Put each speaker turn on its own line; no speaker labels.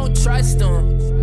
don't trust them.